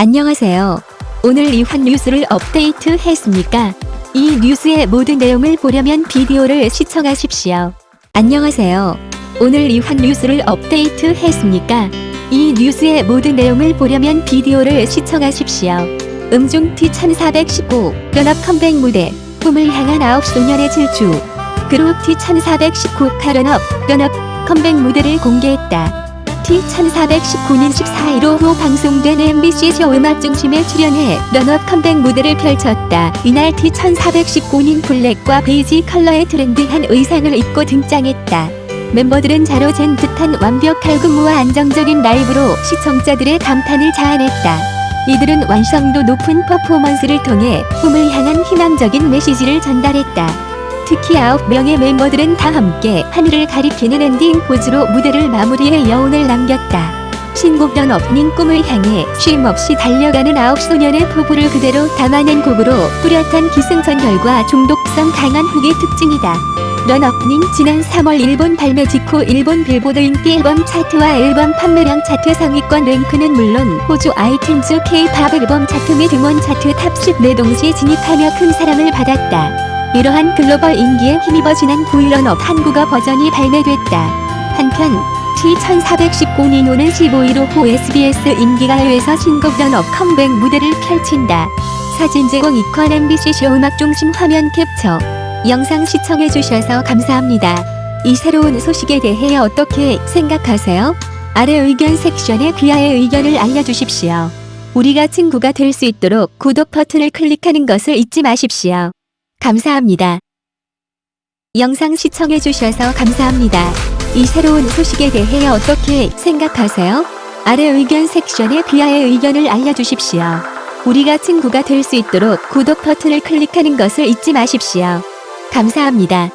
안녕하세요. 오늘 이환 뉴스를 업데이트 했습니까? 이 뉴스의 모든 내용을 보려면 비디오를 시청하십시오. 안녕하세요. 오늘 이환 뉴스를 업데이트 했습니까? 이 뉴스의 모든 내용을 보려면 비디오를 시청하십시오. 음중 T1419 Run up 컴백 무대 꿈을 향한 9 소년의 질주 그룹 T1419 카런업 연합 컴백 무대를 공개했다. T1419는 14일 오후 방송된 MBC 쇼 음악 중심에 출연해 Run up 컴백 무대를 펼쳤다. 이날 T1419는 블랙과 베이지 컬러의 trendy한 의상을 입고 등장했다. 멤버들은 자로 잰 듯한 완벽한 군무와 안정적인 라이브로 시청자들의 감탄을 자아냈다. 이들은 완성도 높은 퍼포먼스를 통해 꿈을 향한 희망적인 메시지를 전달했다. 특히 9명의 멤버들은 다 함께 하늘을 가리키는 엔딩 포즈로 무대를 마무리해 여운을 남겼다. 신곡 Run up은 꿈을 향해 쉼없이 달려가는 아홉 소년의 포부를 그대로 담아낸 곡으로 뚜렷한 기승전결과 중독성 강한 훅이 특징이다. Run up은 지난 3월 일본 발매 직후 일본 빌보드 인기 앨범 차트와 앨범 판매량 차트 상위권 랭크는 물론 호주 아이튠즈 K-팝 앨범 차트 및 음원 차트 top 10 내 동시에 진입하며 큰 사랑을 받았다. 이러한 글로벌 인기에 힘입어 지난 9일 Run up 한국어 버전이 발매됐다. 한편 T1419는 오는 15일 오후 SBS 인기가요에서 신곡 런업 컴백 무대를 펼친다. 사진 제공 이퀄 MBC 쇼 음악 중심 화면 캡처 영상 시청해주셔서 감사합니다. 이 새로운 소식에 대해 어떻게 생각하세요? 아래 의견 섹션에 귀하의 의견을 알려주십시오. 우리가 친구가 될 수 있도록 구독 버튼을 클릭하는 것을 잊지 마십시오. 감사합니다. 영상 시청해주셔서 감사합니다. 이 새로운 소식에 대해 어떻게 생각하세요? 아래 의견 섹션에 귀하의 의견을 알려주십시오. 우리가 친구가 될 수 있도록 구독 버튼을 클릭하는 것을 잊지 마십시오. 감사합니다.